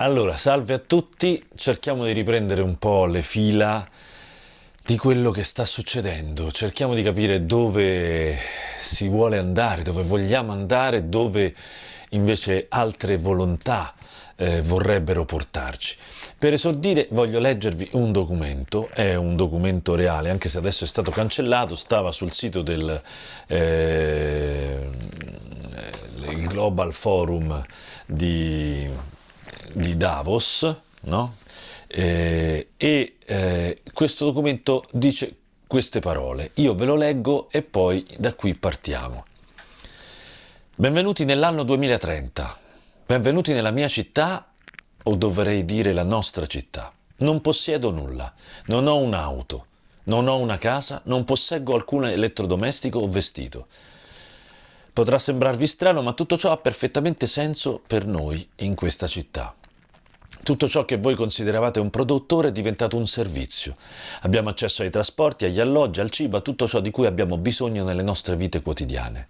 Allora, salve a tutti, cerchiamo di riprendere un po' le fila di quello che sta succedendo, cerchiamo di capire dove si vuole andare, dove vogliamo andare, dove invece altre volontà eh, vorrebbero portarci. Per esordire voglio leggervi un documento, è un documento reale, anche se adesso è stato cancellato, stava sul sito del eh, Global Forum di di Davos, no? eh, e eh, questo documento dice queste parole. Io ve lo leggo e poi da qui partiamo. Benvenuti nell'anno 2030, benvenuti nella mia città, o dovrei dire la nostra città. Non possiedo nulla, non ho un'auto, non ho una casa, non posseggo alcun elettrodomestico o vestito. Potrà sembrarvi strano, ma tutto ciò ha perfettamente senso per noi in questa città. Tutto ciò che voi consideravate un produttore è diventato un servizio. Abbiamo accesso ai trasporti, agli alloggi, al cibo, a tutto ciò di cui abbiamo bisogno nelle nostre vite quotidiane.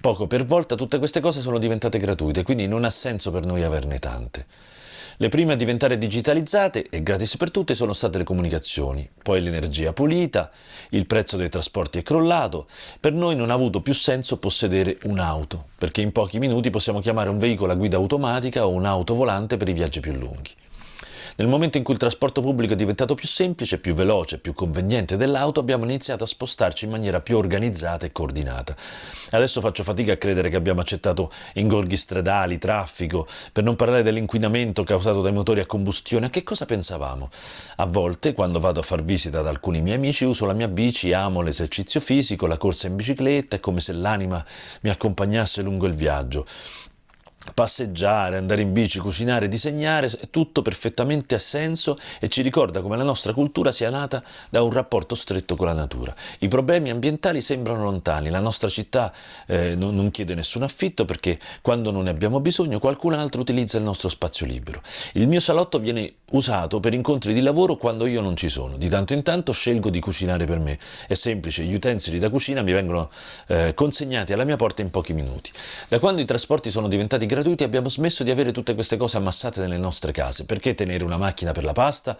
Poco per volta tutte queste cose sono diventate gratuite, quindi non ha senso per noi averne tante. Le prime a diventare digitalizzate e gratis per tutte sono state le comunicazioni, poi l'energia pulita, il prezzo dei trasporti è crollato, per noi non ha avuto più senso possedere un'auto, perché in pochi minuti possiamo chiamare un veicolo a guida automatica o un'auto volante per i viaggi più lunghi. Nel momento in cui il trasporto pubblico è diventato più semplice, più veloce, più conveniente dell'auto, abbiamo iniziato a spostarci in maniera più organizzata e coordinata. Adesso faccio fatica a credere che abbiamo accettato ingorghi stradali, traffico, per non parlare dell'inquinamento causato dai motori a combustione. A che cosa pensavamo? A volte, quando vado a far visita ad alcuni miei amici, uso la mia bici, amo l'esercizio fisico, la corsa in bicicletta, è come se l'anima mi accompagnasse lungo il viaggio passeggiare, andare in bici, cucinare, disegnare, è tutto perfettamente a senso e ci ricorda come la nostra cultura sia nata da un rapporto stretto con la natura. I problemi ambientali sembrano lontani, la nostra città eh, non, non, chiede nessun affitto perché quando non ne abbiamo bisogno qualcun altro utilizza il nostro spazio libero. Il mio salotto viene usato per incontri di lavoro quando io non ci sono. Di tanto in tanto scelgo di cucinare per me. È semplice, gli utensili da cucina mi vengono eh, consegnati alla mia porta in pochi minuti. Da quando i trasporti sono diventati gratuiti abbiamo smesso di avere tutte queste cose ammassate nelle nostre case. Perché tenere una macchina per la pasta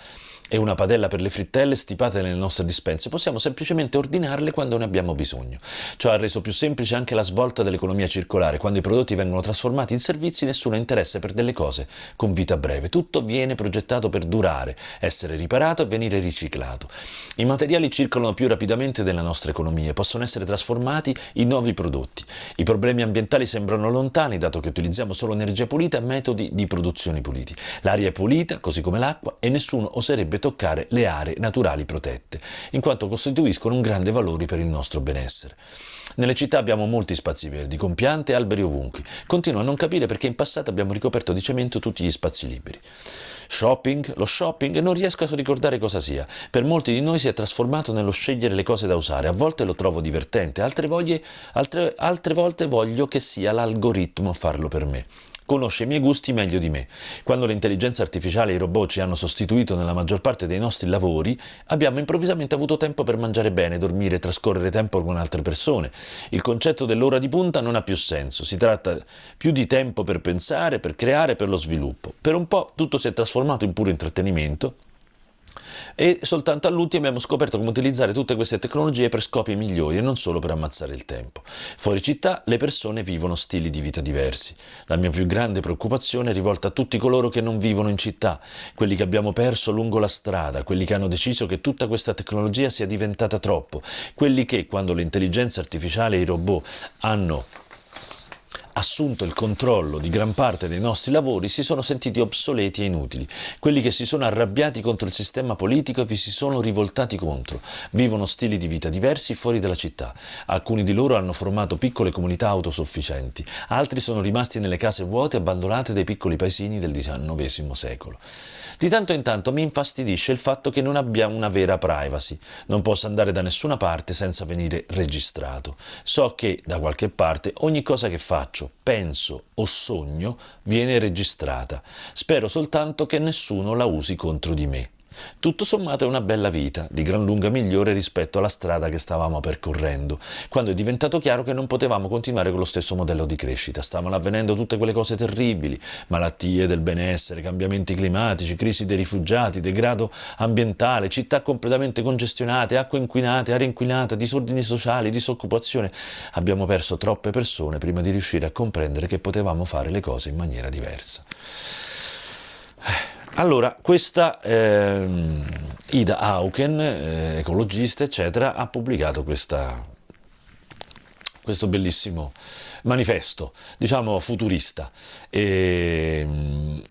e una padella per le frittelle stipate nelle nostre dispense? Possiamo semplicemente ordinarle quando ne abbiamo bisogno. Ciò ha reso più semplice anche la svolta dell'economia circolare. Quando i prodotti vengono trasformati in servizi nessuno ha interesse per delle cose con vita breve. Tutto viene progettato per durare, essere riparato e venire riciclato. I materiali circolano più rapidamente della nostra economia e possono essere trasformati in nuovi prodotti. I problemi ambientali sembrano lontani dato che utilizziamo solo energia pulita e metodi di produzione puliti. L'aria è pulita, così come l'acqua, e nessuno oserebbe toccare le aree naturali protette, in quanto costituiscono un grande valore per il nostro benessere. Nelle città abbiamo molti spazi verdi, con piante e alberi ovunque. Continuo a non capire perché in passato abbiamo ricoperto di cemento tutti gli spazi liberi. Shopping, lo shopping, non riesco a ricordare cosa sia. Per molti di noi si è trasformato nello scegliere le cose da usare. A volte lo trovo divertente, altre, voglie, altre, altre volte voglio che sia l'algoritmo a farlo per me conosce i miei gusti meglio di me. Quando l'intelligenza artificiale e i robot ci hanno sostituito nella maggior parte dei nostri lavori, abbiamo improvvisamente avuto tempo per mangiare bene, dormire trascorrere tempo con altre persone. Il concetto dell'ora di punta non ha più senso, si tratta più di tempo per pensare, per creare, per lo sviluppo. Per un po' tutto si è trasformato in puro intrattenimento, e soltanto all'ultimo abbiamo scoperto come utilizzare tutte queste tecnologie per scopi migliori e non solo per ammazzare il tempo. Fuori città le persone vivono stili di vita diversi. La mia più grande preoccupazione è rivolta a tutti coloro che non vivono in città, quelli che abbiamo perso lungo la strada, quelli che hanno deciso che tutta questa tecnologia sia diventata troppo, quelli che quando l'intelligenza artificiale e i robot hanno assunto il controllo di gran parte dei nostri lavori si sono sentiti obsoleti e inutili. Quelli che si sono arrabbiati contro il sistema politico e vi si sono rivoltati contro. Vivono stili di vita diversi fuori dalla città. Alcuni di loro hanno formato piccole comunità autosufficienti, altri sono rimasti nelle case vuote abbandonate dai piccoli paesini del XIX secolo. Di tanto in tanto mi infastidisce il fatto che non abbiamo una vera privacy. Non posso andare da nessuna parte senza venire registrato. So che da qualche parte ogni cosa che faccio penso o sogno viene registrata. Spero soltanto che nessuno la usi contro di me. Tutto sommato è una bella vita, di gran lunga migliore rispetto alla strada che stavamo percorrendo, quando è diventato chiaro che non potevamo continuare con lo stesso modello di crescita. Stavano avvenendo tutte quelle cose terribili, malattie del benessere, cambiamenti climatici, crisi dei rifugiati, degrado ambientale, città completamente congestionate, acque inquinate, aria inquinata, disordini sociali, disoccupazione. Abbiamo perso troppe persone prima di riuscire a comprendere che potevamo fare le cose in maniera diversa. Allora, questa eh, Ida Auken, eh, ecologista, eccetera, ha pubblicato questa, questo bellissimo manifesto, diciamo futurista. E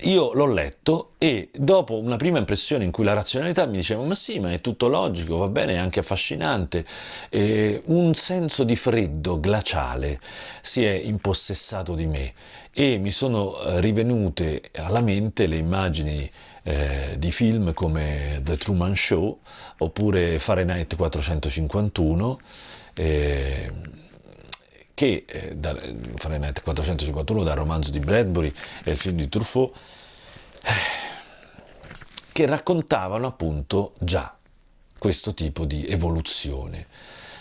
io l'ho letto e dopo una prima impressione in cui la razionalità mi diceva ma sì, ma è tutto logico, va bene, è anche affascinante, e un senso di freddo glaciale si è impossessato di me e mi sono eh, rivenute alla mente le immagini eh, di film come The Truman Show oppure Fahrenheit 451 eh, che eh, da, Fahrenheit 451 dal romanzo di Bradbury e il film di Truffaut eh, che raccontavano appunto già questo tipo di evoluzione.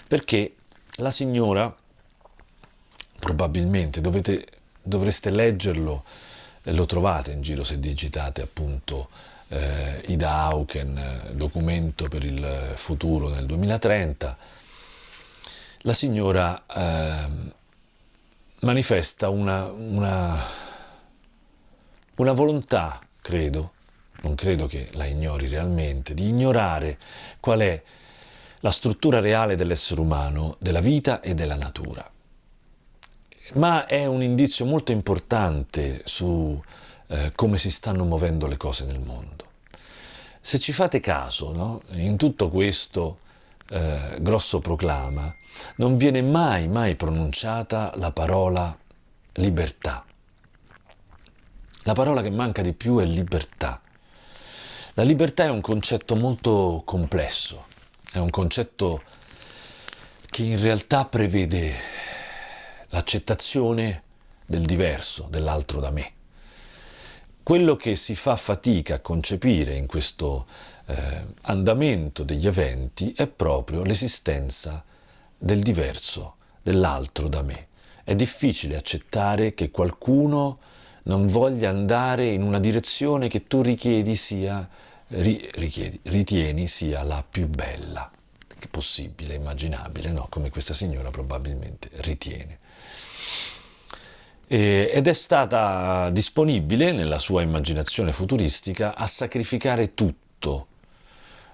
Perché la signora probabilmente dovete dovreste leggerlo, lo trovate in giro se digitate appunto eh, Ida Auken, documento per il futuro nel 2030, la signora eh, manifesta una, una, una volontà, credo, non credo che la ignori realmente, di ignorare qual è la struttura reale dell'essere umano, della vita e della natura ma è un indizio molto importante su eh, come si stanno muovendo le cose nel mondo. Se ci fate caso, no? in tutto questo eh, grosso proclama, non viene mai, mai pronunciata la parola libertà. La parola che manca di più è libertà. La libertà è un concetto molto complesso, è un concetto che in realtà prevede l'accettazione del diverso, dell'altro da me. Quello che si fa fatica a concepire in questo eh, andamento degli eventi è proprio l'esistenza del diverso, dell'altro da me. È difficile accettare che qualcuno non voglia andare in una direzione che tu richiedi sia, ri, richiedi, ritieni sia la più bella possibile, immaginabile, no? come questa signora probabilmente ritiene ed è stata disponibile nella sua immaginazione futuristica a sacrificare tutto,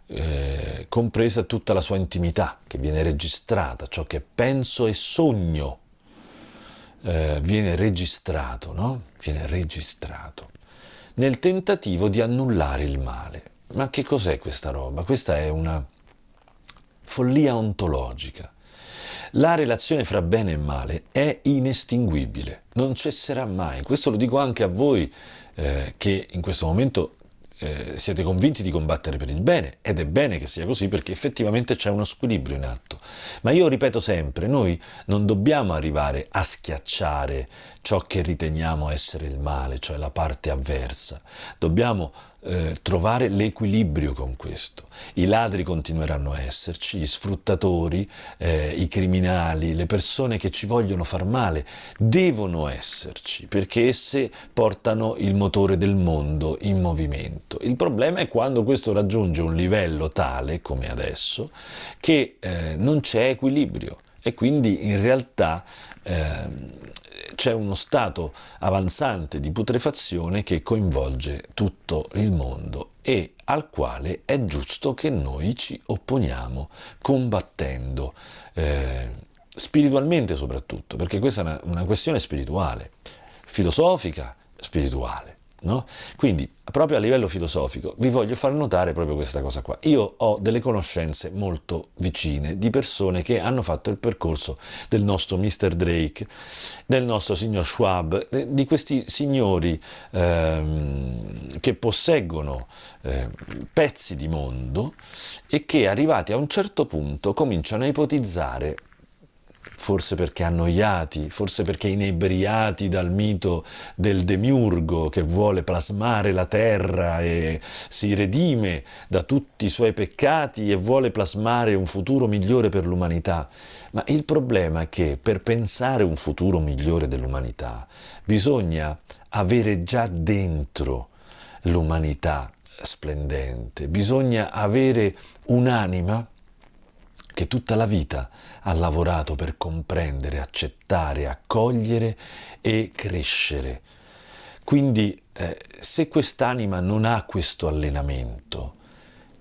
eh, compresa tutta la sua intimità che viene registrata, ciò che penso e sogno eh, viene registrato, no? Viene registrato nel tentativo di annullare il male. Ma che cos'è questa roba? Questa è una follia ontologica. La relazione fra bene e male è inestinguibile, non cesserà mai. Questo lo dico anche a voi eh, che in questo momento eh, siete convinti di combattere per il bene ed è bene che sia così perché effettivamente c'è uno squilibrio in atto. Ma io ripeto sempre, noi non dobbiamo arrivare a schiacciare ciò che riteniamo essere il male, cioè la parte avversa. Dobbiamo eh, trovare l'equilibrio con questo. I ladri continueranno a esserci, gli sfruttatori, eh, i criminali, le persone che ci vogliono far male devono esserci perché esse portano il motore del mondo in movimento. Il problema è quando questo raggiunge un livello tale, come adesso, che eh, non c'è equilibrio e quindi in realtà eh, c'è uno stato avanzante di putrefazione che coinvolge tutto il mondo e al quale è giusto che noi ci opponiamo combattendo, eh, spiritualmente soprattutto, perché questa è una, una questione spirituale, filosofica, spirituale. No? Quindi, proprio a livello filosofico, vi voglio far notare proprio questa cosa qua. Io ho delle conoscenze molto vicine di persone che hanno fatto il percorso del nostro Mr. Drake, del nostro signor Schwab, di questi signori ehm, che posseggono eh, pezzi di mondo e che arrivati a un certo punto cominciano a ipotizzare forse perché annoiati, forse perché inebriati dal mito del demiurgo che vuole plasmare la terra e si redime da tutti i suoi peccati e vuole plasmare un futuro migliore per l'umanità. Ma il problema è che per pensare un futuro migliore dell'umanità bisogna avere già dentro l'umanità splendente, bisogna avere un'anima che tutta la vita ha lavorato per comprendere, accettare, accogliere e crescere. Quindi eh, se quest'anima non ha questo allenamento,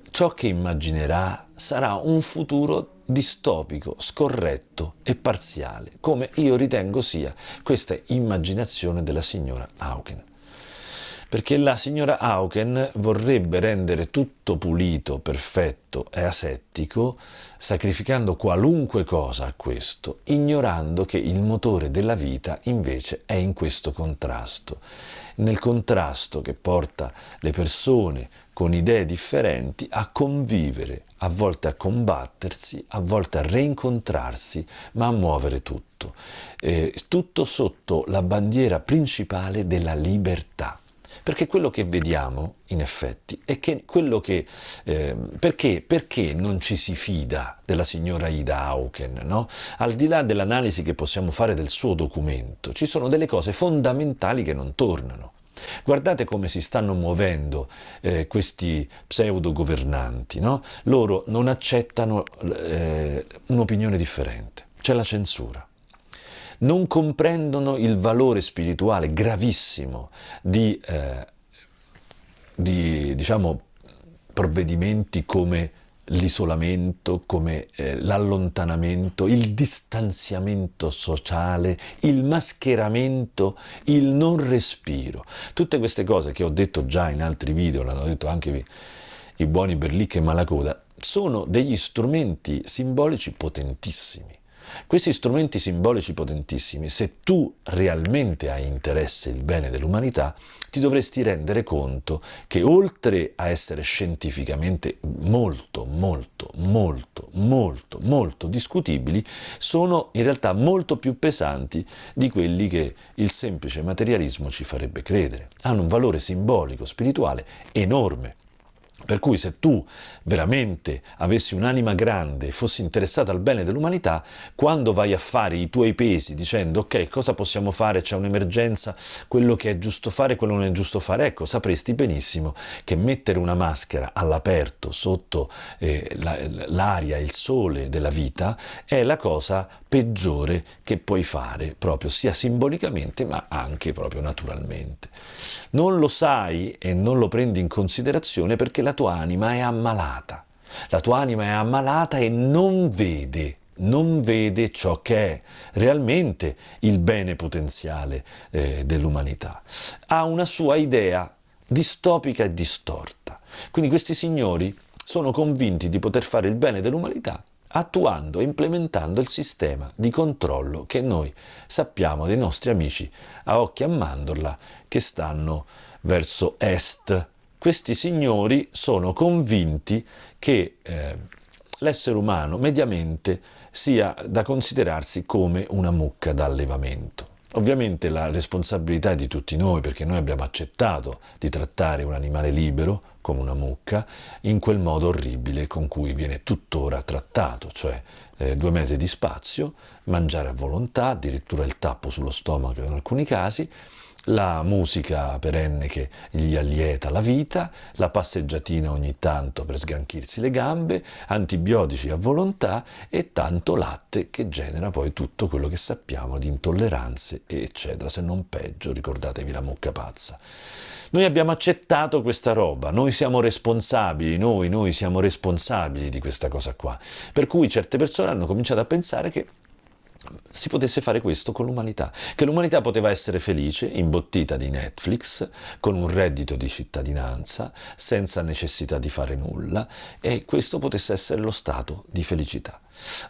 ciò che immaginerà sarà un futuro distopico, scorretto e parziale, come io ritengo sia questa immaginazione della signora Hauken perché la signora Auken vorrebbe rendere tutto pulito, perfetto e asettico, sacrificando qualunque cosa a questo, ignorando che il motore della vita invece è in questo contrasto. Nel contrasto che porta le persone con idee differenti a convivere, a volte a combattersi, a volte a reincontrarsi, ma a muovere tutto. Eh, tutto sotto la bandiera principale della libertà. Perché quello che vediamo, in effetti, è che quello che... Eh, perché, perché, non ci si fida della signora Ida Auken? No? Al di là dell'analisi che possiamo fare del suo documento, ci sono delle cose fondamentali che non tornano. Guardate come si stanno muovendo eh, questi pseudo governanti, no? loro non accettano eh, un'opinione differente, c'è la censura non comprendono il valore spirituale gravissimo di, eh, di diciamo, provvedimenti come l'isolamento, come eh, l'allontanamento, il distanziamento sociale, il mascheramento, il non respiro. Tutte queste cose che ho detto già in altri video, l'hanno detto anche i, buoni Berlicca e Malacoda, sono degli strumenti simbolici potentissimi questi strumenti simbolici potentissimi, se tu realmente hai interesse il bene dell'umanità, ti dovresti rendere conto che oltre a essere scientificamente molto, molto, molto, molto, molto discutibili, sono in realtà molto più pesanti di quelli che il semplice materialismo ci farebbe credere. Hanno un valore simbolico, spirituale enorme. Per cui se tu veramente avessi un'anima grande e fossi interessato al bene dell'umanità, quando vai a fare i tuoi pesi dicendo ok, cosa possiamo fare, c'è un'emergenza, quello che è giusto fare, quello non è giusto fare, ecco, sapresti benissimo che mettere una maschera all'aperto sotto eh, l'aria, il sole della vita è la cosa peggiore che puoi fare, proprio sia simbolicamente ma anche proprio naturalmente. Non lo sai e non lo prendi in considerazione perché la tua anima è ammalata. La tua anima è ammalata e non vede, non vede ciò che è realmente il bene potenziale eh, dell'umanità. Ha una sua idea distopica e distorta. Quindi questi signori sono convinti di poter fare il bene dell'umanità attuando e implementando il sistema di controllo che noi sappiamo dei nostri amici a occhi a mandorla che stanno verso est questi signori sono convinti che eh, l'essere umano mediamente sia da considerarsi come una mucca d'allevamento. Ovviamente la responsabilità è di tutti noi perché noi abbiamo accettato di trattare un animale libero come una mucca in quel modo orribile con cui viene tuttora trattato, cioè eh, due metri di spazio, mangiare a volontà, addirittura il tappo sullo stomaco in alcuni casi, la musica perenne che gli allieta la vita, la passeggiatina ogni tanto per sgranchirsi le gambe, antibiotici a volontà e tanto latte che genera poi tutto quello che sappiamo di intolleranze eccetera, se non peggio, ricordatevi la mucca pazza. Noi abbiamo accettato questa roba, noi siamo responsabili, noi, noi siamo responsabili di questa cosa qua. Per cui certe persone hanno cominciato a pensare che si potesse fare questo con l'umanità, che l'umanità poteva essere felice, imbottita di Netflix, con un reddito di cittadinanza, senza necessità di fare nulla, e questo potesse essere lo stato di felicità.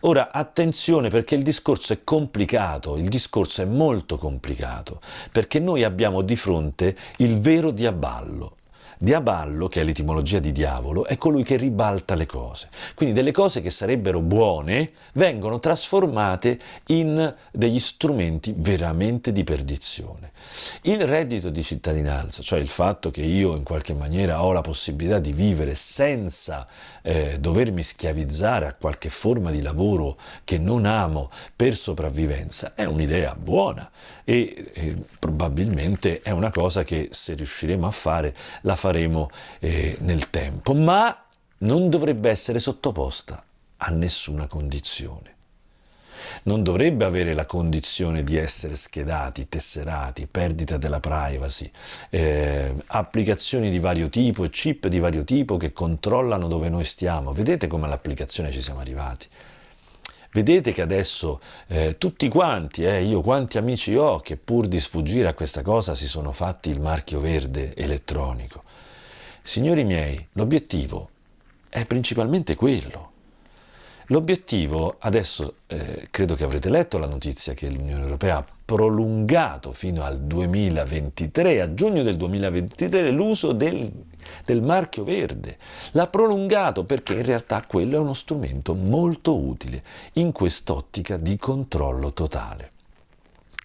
Ora, attenzione perché il discorso è complicato, il discorso è molto complicato, perché noi abbiamo di fronte il vero diaballo, Diaballo, che è l'etimologia di diavolo, è colui che ribalta le cose. Quindi delle cose che sarebbero buone vengono trasformate in degli strumenti veramente di perdizione. Il reddito di cittadinanza, cioè il fatto che io in qualche maniera ho la possibilità di vivere senza eh, dovermi schiavizzare a qualche forma di lavoro che non amo per sopravvivenza, è un'idea buona e, e probabilmente è una cosa che se riusciremo a fare la faremo eh, nel tempo, ma non dovrebbe essere sottoposta a nessuna condizione non dovrebbe avere la condizione di essere schedati, tesserati, perdita della privacy, eh, applicazioni di vario tipo e chip di vario tipo che controllano dove noi stiamo. Vedete come all'applicazione ci siamo arrivati? Vedete che adesso eh, tutti quanti, eh, io quanti amici ho che pur di sfuggire a questa cosa si sono fatti il marchio verde elettronico. Signori miei, l'obiettivo è principalmente quello. L'obiettivo, adesso eh, credo che avrete letto la notizia che l'Unione Europea ha prolungato fino al 2023, a giugno del 2023, l'uso del, del marchio verde. L'ha prolungato perché in realtà quello è uno strumento molto utile in quest'ottica di controllo totale.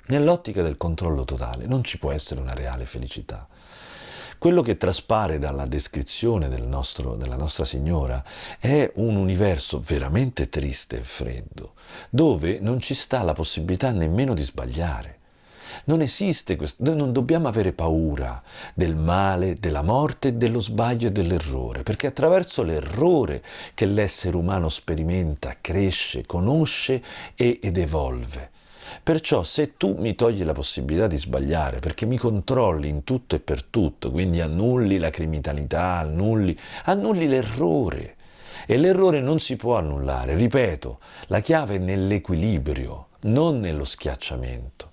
Nell'ottica del controllo totale non ci può essere una reale felicità. Quello che traspare dalla descrizione del nostro, della Nostra Signora è un universo veramente triste e freddo, dove non ci sta la possibilità nemmeno di sbagliare. Non esiste questo, noi non dobbiamo avere paura del male, della morte, dello sbaglio e dell'errore, perché attraverso l'errore che l'essere umano sperimenta, cresce, conosce ed evolve. Perciò se tu mi togli la possibilità di sbagliare, perché mi controlli in tutto e per tutto, quindi annulli la criminalità, annulli, annulli l'errore. E l'errore non si può annullare, ripeto, la chiave è nell'equilibrio, non nello schiacciamento.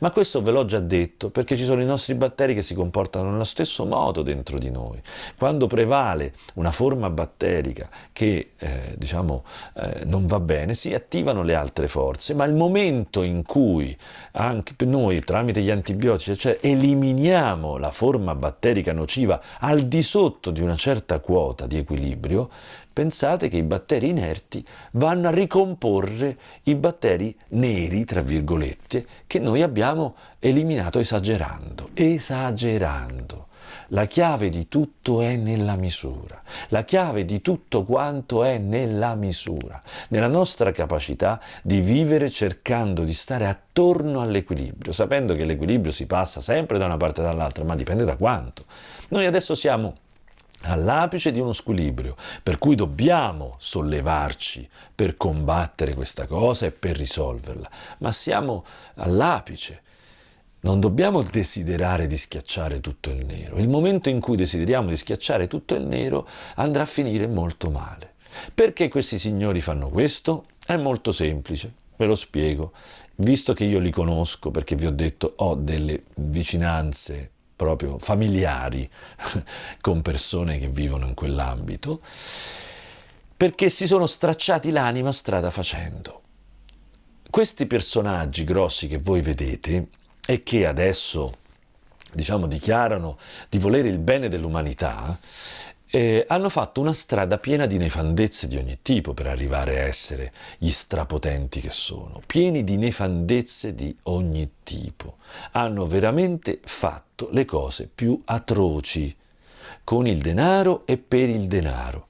Ma questo ve l'ho già detto perché ci sono i nostri batteri che si comportano nello stesso modo dentro di noi. Quando prevale una forma batterica che eh, diciamo eh, non va bene, si attivano le altre forze, ma il momento in cui anche noi tramite gli antibiotici cioè, eliminiamo la forma batterica nociva al di sotto di una certa quota di equilibrio, pensate che i batteri inerti vanno a ricomporre i batteri neri, tra virgolette, che noi abbiamo eliminato esagerando, esagerando. La chiave di tutto è nella misura, la chiave di tutto quanto è nella misura, nella nostra capacità di vivere cercando di stare attorno all'equilibrio, sapendo che l'equilibrio si passa sempre da una parte e dall'altra, ma dipende da quanto. Noi adesso siamo all'apice di uno squilibrio, per cui dobbiamo sollevarci per combattere questa cosa e per risolverla, ma siamo all'apice. Non dobbiamo desiderare di schiacciare tutto il nero. Il momento in cui desideriamo di schiacciare tutto il nero andrà a finire molto male. Perché questi signori fanno questo? È molto semplice, ve lo spiego. Visto che io li conosco, perché vi ho detto ho delle vicinanze proprio familiari con persone che vivono in quell'ambito, perché si sono stracciati l'anima strada facendo. Questi personaggi grossi che voi vedete e che adesso diciamo dichiarano di volere il bene dell'umanità, eh, hanno fatto una strada piena di nefandezze di ogni tipo per arrivare a essere gli strapotenti che sono, pieni di nefandezze di ogni tipo. Hanno veramente fatto le cose più atroci, con il denaro e per il denaro.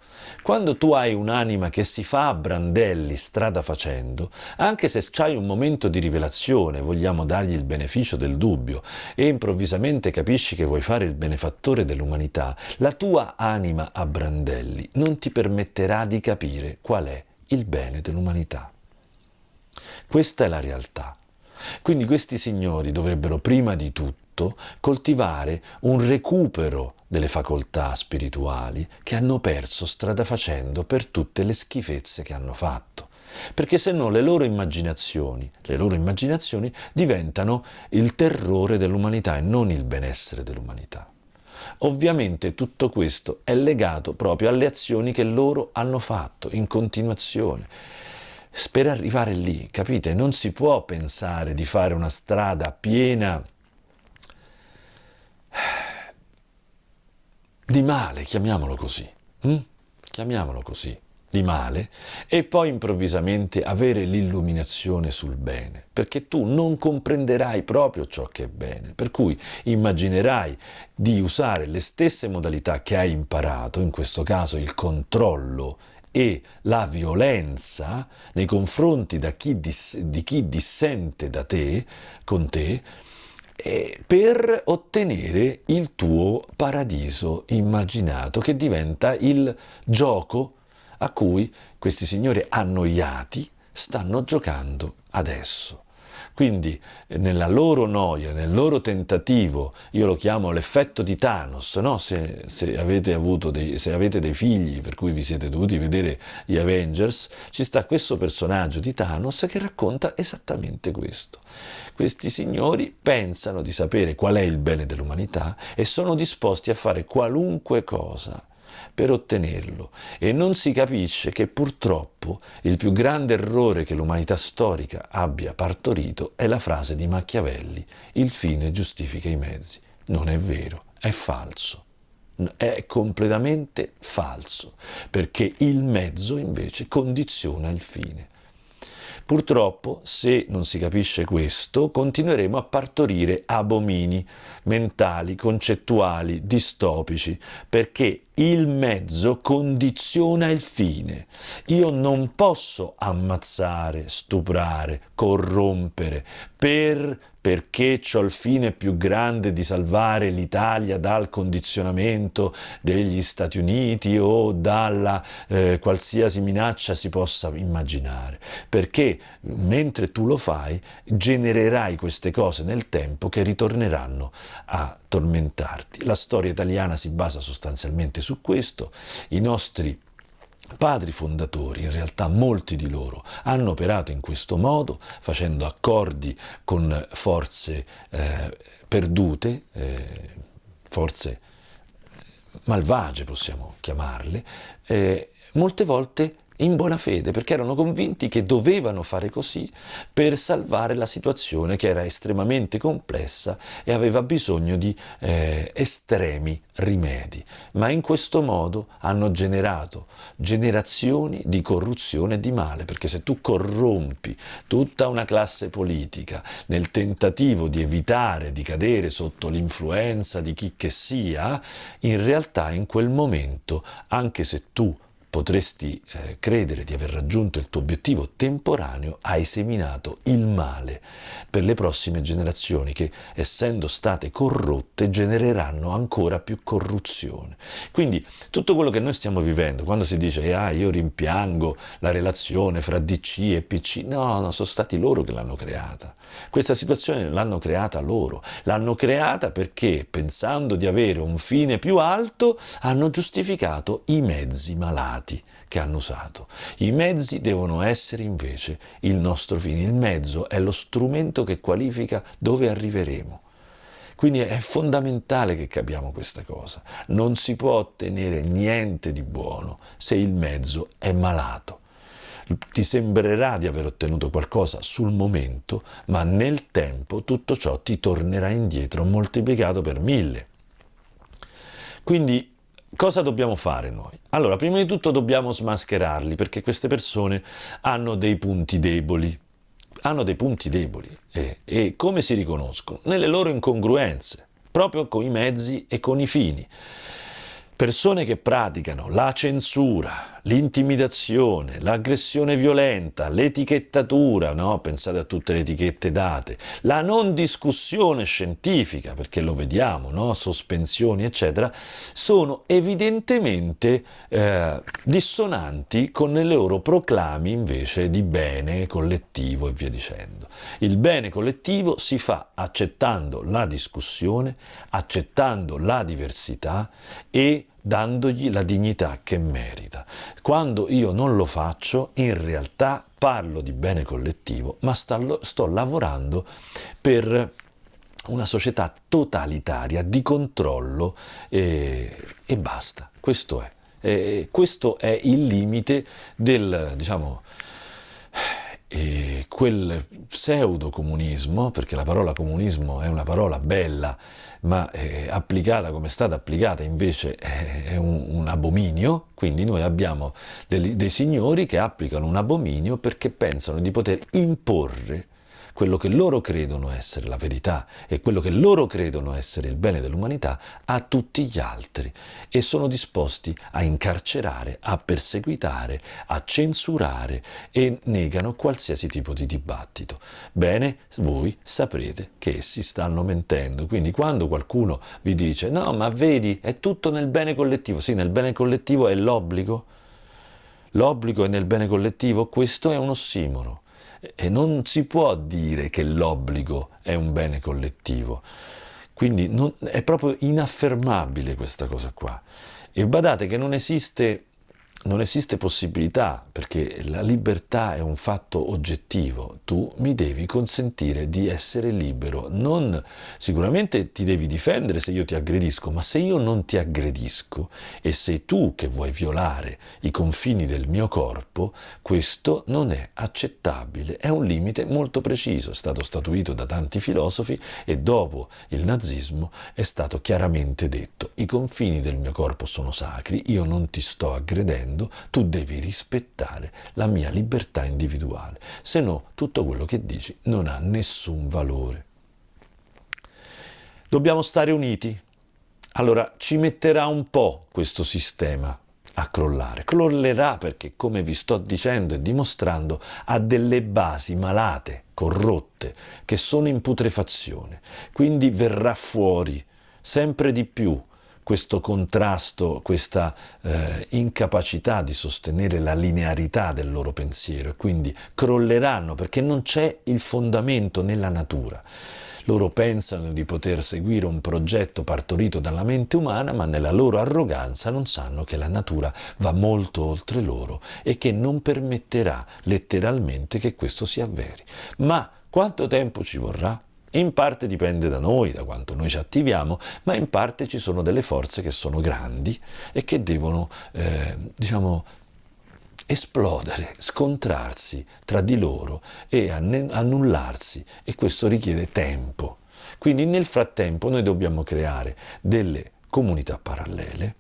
Quando tu hai un'anima che si fa a brandelli strada facendo, anche se c'hai un momento di rivelazione, vogliamo dargli il beneficio del dubbio, e improvvisamente capisci che vuoi fare il benefattore dell'umanità, la tua anima a brandelli non ti permetterà di capire qual è il bene dell'umanità. Questa è la realtà. Quindi questi signori dovrebbero prima di tutto coltivare un recupero delle facoltà spirituali che hanno perso strada facendo per tutte le schifezze che hanno fatto. Perché se no le loro immaginazioni, le loro immaginazioni diventano il terrore dell'umanità e non il benessere dell'umanità. Ovviamente tutto questo è legato proprio alle azioni che loro hanno fatto in continuazione. Per arrivare lì, capite, non si può pensare di fare una strada piena di male, chiamiamolo così, hm? chiamiamolo così, di male, e poi improvvisamente avere l'illuminazione sul bene, perché tu non comprenderai proprio ciò che è bene, per cui immaginerai di usare le stesse modalità che hai imparato, in questo caso il controllo e la violenza nei confronti chi dis, di chi dissente da te, con te, per ottenere il tuo paradiso immaginato, che diventa il gioco a cui questi signori annoiati stanno giocando adesso. Quindi nella loro noia, nel loro tentativo, io lo chiamo l'effetto di Thanos, no? se, se, avete dei, se, avete dei, figli per cui vi siete dovuti vedere gli Avengers, ci sta questo personaggio di Thanos che racconta esattamente questo. Questi signori pensano di sapere qual è il bene dell'umanità e sono disposti a fare qualunque cosa per ottenerlo e non si capisce che purtroppo il più grande errore che l'umanità storica abbia partorito è la frase di Machiavelli, il fine giustifica i mezzi. Non è vero, è falso. È completamente falso, perché il mezzo invece condiziona il fine. Purtroppo, se non si capisce questo, continueremo a partorire abomini mentali, concettuali, distopici, perché il mezzo condiziona il fine. Io non posso ammazzare, stuprare, corrompere per perché ho il fine più grande di salvare l'Italia dal condizionamento degli Stati Uniti o dalla eh, qualsiasi minaccia si possa immaginare, perché mentre tu lo fai genererai queste cose nel tempo che ritorneranno a tormentarti. La storia italiana si basa sostanzialmente su questo, i nostri padri fondatori, in realtà molti di loro, hanno operato in questo modo, facendo accordi con forze eh, perdute, eh, forze malvagie possiamo chiamarle, eh, molte volte in buona fede, perché erano convinti che dovevano fare così per salvare la situazione che era estremamente complessa e aveva bisogno di eh, estremi rimedi. Ma in questo modo hanno generato generazioni di corruzione e di male, perché se tu corrompi tutta una classe politica nel tentativo di evitare di cadere sotto l'influenza di chi che sia, in realtà in quel momento, anche se tu potresti eh, credere di aver raggiunto il tuo obiettivo temporaneo, hai seminato il male per le prossime generazioni che, essendo state corrotte, genereranno ancora più corruzione. Quindi tutto quello che noi stiamo vivendo, quando si dice ah, io rimpiango la relazione fra DC e PC, no, no, sono stati loro che l'hanno creata. Questa situazione l'hanno creata loro, l'hanno creata perché, pensando di avere un fine più alto, hanno giustificato i mezzi malati che hanno usato. I mezzi devono essere invece il nostro fine, il mezzo è lo strumento che qualifica dove arriveremo. Quindi è fondamentale che capiamo questa cosa. Non si può ottenere niente di buono se il mezzo è malato. Ti sembrerà di aver ottenuto qualcosa sul momento, ma nel tempo tutto ciò ti tornerà indietro moltiplicato per mille. Quindi Cosa dobbiamo fare noi? Allora, prima di tutto dobbiamo smascherarli perché queste persone hanno dei punti deboli. Hanno dei punti deboli e, e come si riconoscono? Nelle loro incongruenze, proprio con i mezzi e con i fini. Persone che praticano la censura, l'intimidazione, l'aggressione violenta, l'etichettatura, no? pensate a tutte le etichette date, la non discussione scientifica, perché lo vediamo, no? sospensioni eccetera, sono evidentemente eh, dissonanti con le loro proclami invece di bene collettivo e via dicendo. Il bene collettivo si fa accettando la discussione, accettando la diversità e dandogli la dignità che merita. Quando io non lo faccio, in realtà parlo di bene collettivo, ma sto, lavorando per una società totalitaria di controllo e, e basta. Questo è. E questo è il limite del, diciamo, e quel pseudo comunismo, perché la parola comunismo è una parola bella, ma eh, applicata come è stata applicata invece è un, un abominio, quindi noi abbiamo dei, dei signori che applicano un abominio perché pensano di poter imporre quello che loro credono essere la verità e quello che loro credono essere il bene dell'umanità a tutti gli altri e sono disposti a incarcerare, a perseguitare, a censurare e negano qualsiasi tipo di dibattito. Bene, voi saprete che essi stanno mentendo, quindi quando qualcuno vi dice no ma vedi è tutto nel bene collettivo, sì nel bene collettivo è l'obbligo, l'obbligo è nel bene collettivo, questo è un ossimoro e non si può dire che l'obbligo è un bene collettivo. Quindi non, è proprio inaffermabile questa cosa qua. E badate che non esiste non esiste possibilità, perché la libertà è un fatto oggettivo, tu mi devi consentire di essere libero, non sicuramente ti devi difendere se io ti aggredisco, ma se io non ti aggredisco e sei tu che vuoi violare i confini del mio corpo, questo non è accettabile, è un limite molto preciso, è stato statuito da tanti filosofi e dopo il nazismo è stato chiaramente detto, i confini del mio corpo sono sacri, io non ti sto aggredendo, dicendo tu devi rispettare la mia libertà individuale, se no tutto quello che dici non ha nessun valore. Dobbiamo stare uniti. Allora ci metterà un po' questo sistema a crollare. Crollerà perché, come vi sto dicendo e dimostrando, ha delle basi malate, corrotte, che sono in putrefazione. Quindi verrà fuori sempre di più questo contrasto, questa eh, incapacità di sostenere la linearità del loro pensiero e quindi crolleranno perché non c'è il fondamento nella natura. Loro pensano di poter seguire un progetto partorito dalla mente umana, ma nella loro arroganza non sanno che la natura va molto oltre loro e che non permetterà letteralmente che questo si avveri. Ma quanto tempo ci vorrà? In parte dipende da noi, da quanto noi ci attiviamo, ma in parte ci sono delle forze che sono grandi e che devono, eh, diciamo, esplodere, scontrarsi tra di loro e annullarsi e questo richiede tempo. Quindi nel frattempo noi dobbiamo creare delle comunità parallele,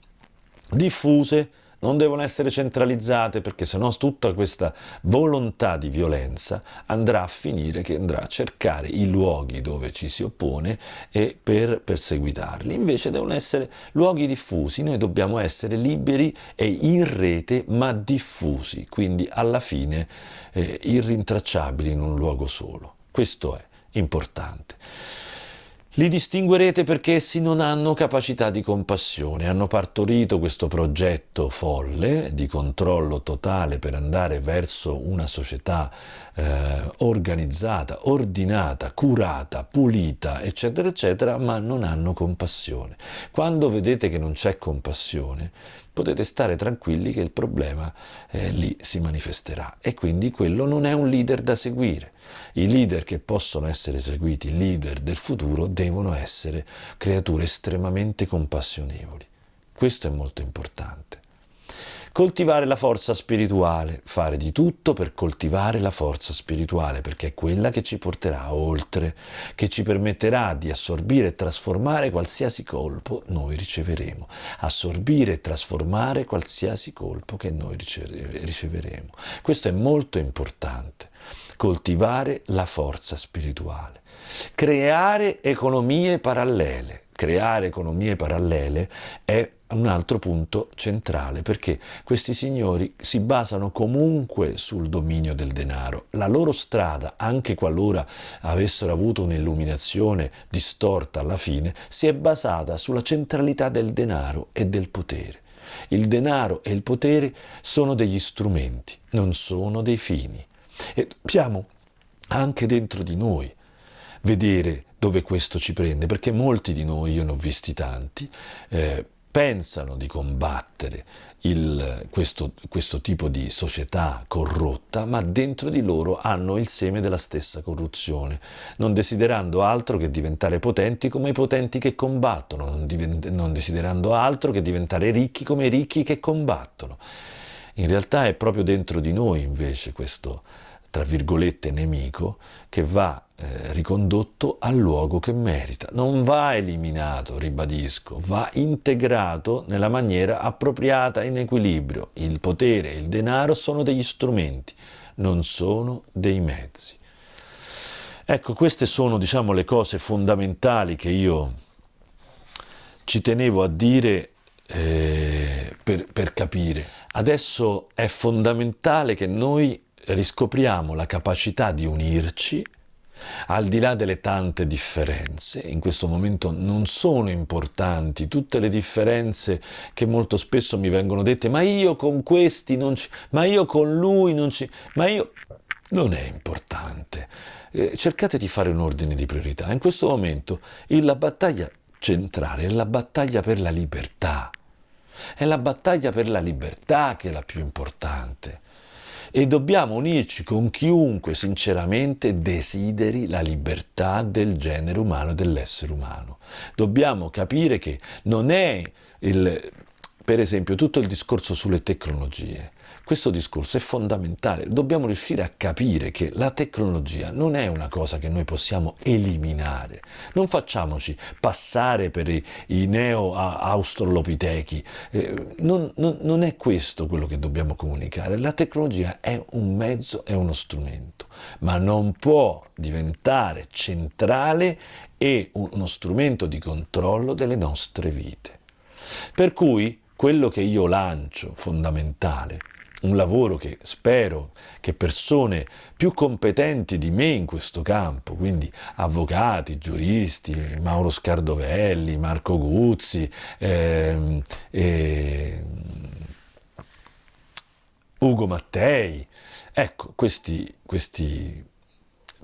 diffuse, non devono essere centralizzate perché sennò tutta questa volontà di violenza andrà a finire che andrà a cercare i luoghi dove ci si oppone e per perseguitarli. Invece devono essere luoghi diffusi, noi dobbiamo essere liberi e in rete ma diffusi, quindi alla fine eh, irrintracciabili in un luogo solo. Questo è importante. Li distinguerete perché essi non hanno capacità di compassione, hanno partorito questo progetto folle di controllo totale per andare verso una società eh, organizzata, ordinata, curata, pulita, eccetera, eccetera, ma non hanno compassione. Quando vedete che non c'è compassione, potete stare tranquilli che il problema eh, lì si manifesterà e quindi quello non è un leader da seguire. I leader che possono essere seguiti, i leader del futuro, devono essere creature estremamente compassionevoli. Questo è molto importante. Coltivare la forza spirituale, fare di tutto per coltivare la forza spirituale, perché è quella che ci porterà oltre, che ci permetterà di assorbire e trasformare qualsiasi colpo noi riceveremo, assorbire e trasformare qualsiasi colpo che noi riceveremo. Questo è molto importante, coltivare la forza spirituale, creare economie parallele. Creare economie parallele è un altro punto centrale perché questi signori si basano comunque sul dominio del denaro. La loro strada, anche qualora avessero avuto un'illuminazione distorta alla fine, si è basata sulla centralità del denaro e del potere. Il denaro e il potere sono degli strumenti, non sono dei fini. E dobbiamo anche dentro di noi vedere dove questo ci prende, perché molti di noi, io ne ho visti tanti, eh, pensano di combattere il, questo, questo tipo di società corrotta, ma dentro di loro hanno il seme della stessa corruzione, non desiderando altro che diventare potenti come i potenti che combattono, non, divent- non desiderando altro che diventare ricchi come i ricchi che combattono. In realtà è proprio dentro di noi invece questo tra virgolette, nemico che va eh, ricondotto al luogo che merita. Non va eliminato, ribadisco, va integrato nella maniera appropriata in equilibrio. Il potere e il denaro sono degli strumenti, non sono dei mezzi. Ecco, queste sono, diciamo, le cose fondamentali che io ci tenevo a dire eh, per, per capire. Adesso è fondamentale che noi riscopriamo la capacità di unirci al di là delle tante differenze, in questo momento non sono importanti tutte le differenze che molto spesso mi vengono dette, ma io con questi non ci, ma io con lui non ci, ma io non è importante. Eh, cercate di fare un ordine di priorità. In questo momento la battaglia centrale è la battaglia per la libertà. È la battaglia per la libertà che è la più importante. E dobbiamo unirci con chiunque sinceramente desideri la libertà del genere umano e dell'essere umano. Dobbiamo capire che non è il, per esempio tutto il discorso sulle tecnologie questo discorso è fondamentale, dobbiamo riuscire a capire che la tecnologia non è una cosa che noi possiamo eliminare, non facciamoci passare per i, i neo-australopitechi, eh, non, non, non è questo quello che dobbiamo comunicare, la tecnologia è un mezzo, è uno strumento, ma non può diventare centrale e uno strumento di controllo delle nostre vite. Per cui quello che io lancio fondamentale un lavoro che spero che persone più competenti di me in questo campo, quindi avvocati, giuristi, Mauro Scardovelli, Marco Guzzi, eh, eh, Ugo Mattei, ecco questi, questi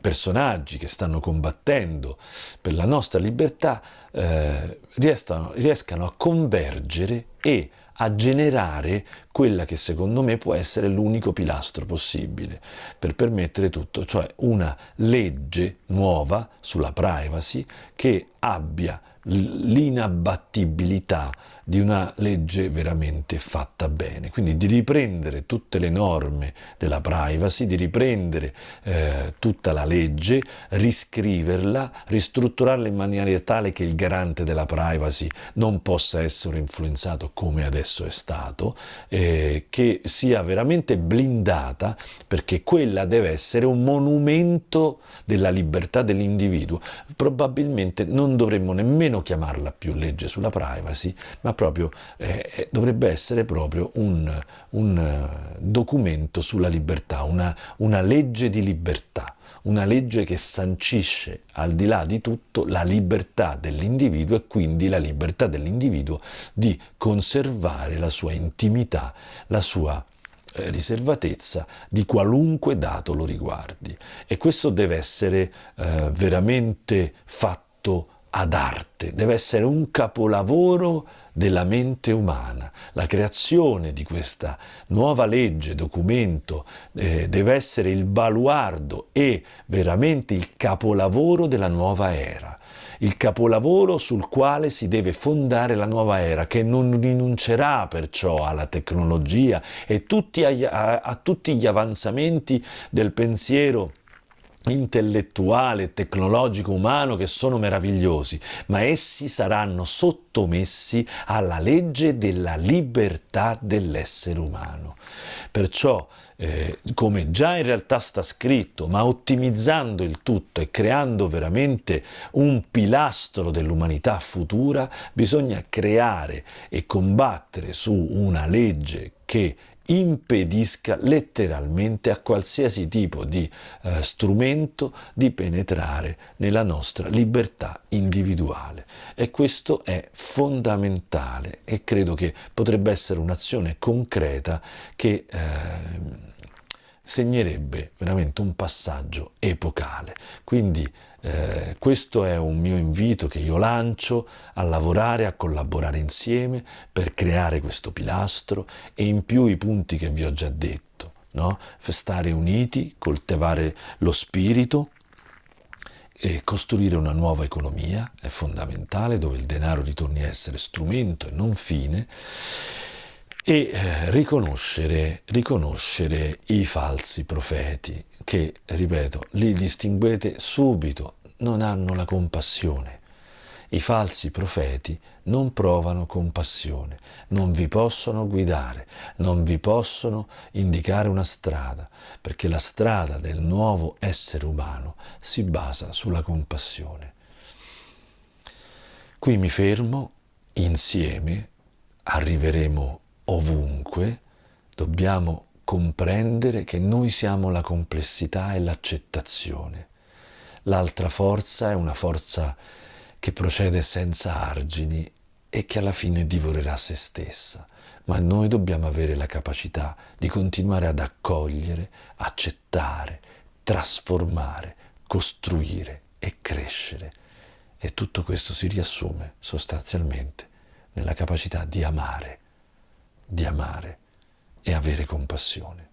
personaggi che stanno combattendo per la nostra libertà eh, riescano, riescano a convergere e a generare quella che secondo me può essere l'unico pilastro possibile per permettere tutto, cioè una legge nuova sulla privacy che abbia l'inabbattibilità di una legge veramente fatta bene, quindi di riprendere tutte le norme della privacy, di riprendere eh, tutta la legge, riscriverla, ristrutturarla in maniera tale che il garante della privacy non possa essere influenzato come adesso è stato, eh, che sia veramente blindata perché quella deve essere un monumento della libertà dell'individuo. Probabilmente non dovremmo nemmeno chiamarla più legge sulla privacy, ma proprio, eh, eh, dovrebbe essere proprio un, un eh, documento sulla libertà, una, una legge di libertà, una legge che sancisce al di là di tutto la libertà dell'individuo e quindi la libertà dell'individuo di conservare la sua intimità, la sua eh, riservatezza di qualunque dato lo riguardi. E questo deve essere eh, veramente fatto ad arte, deve essere un capolavoro della mente umana. La creazione di questa nuova legge, documento, eh, deve essere il baluardo e veramente il capolavoro della nuova era il capolavoro sul quale si deve fondare la nuova era, che non rinuncerà perciò alla tecnologia e tutti a, a tutti gli avanzamenti del pensiero intellettuale, tecnologico, umano che sono meravigliosi, ma essi saranno sottomessi alla legge della libertà dell'essere umano. Perciò, eh, come già in realtà sta scritto, ma ottimizzando il tutto e creando veramente un pilastro dell'umanità futura, bisogna creare e combattere su una legge che impedisca letteralmente a qualsiasi tipo di eh, strumento di penetrare nella nostra libertà individuale. E questo è fondamentale e credo che potrebbe essere un'azione concreta che eh, segnerebbe veramente un passaggio epocale. Quindi eh, questo è un mio invito che io lancio a lavorare, a collaborare insieme per creare questo pilastro e in più i punti che vi ho già detto, no? stare uniti, coltivare lo spirito, e costruire una nuova economia è fondamentale dove il denaro ritorni a essere strumento e non fine e eh, riconoscere, riconoscere i falsi profeti che, ripeto, li distinguete subito, non hanno la compassione. I falsi profeti non provano compassione, non vi possono guidare, non vi possono indicare una strada, perché la strada del nuovo essere umano si basa sulla compassione. Qui mi fermo, insieme arriveremo ovunque, dobbiamo comprendere che noi siamo la complessità e l'accettazione. L'altra forza è una forza che procede senza argini e che alla fine divorerà se stessa, ma noi dobbiamo avere la capacità di continuare ad accogliere, accettare, trasformare, costruire e crescere. E tutto questo si riassume sostanzialmente nella capacità di amare di amare e avere compassione.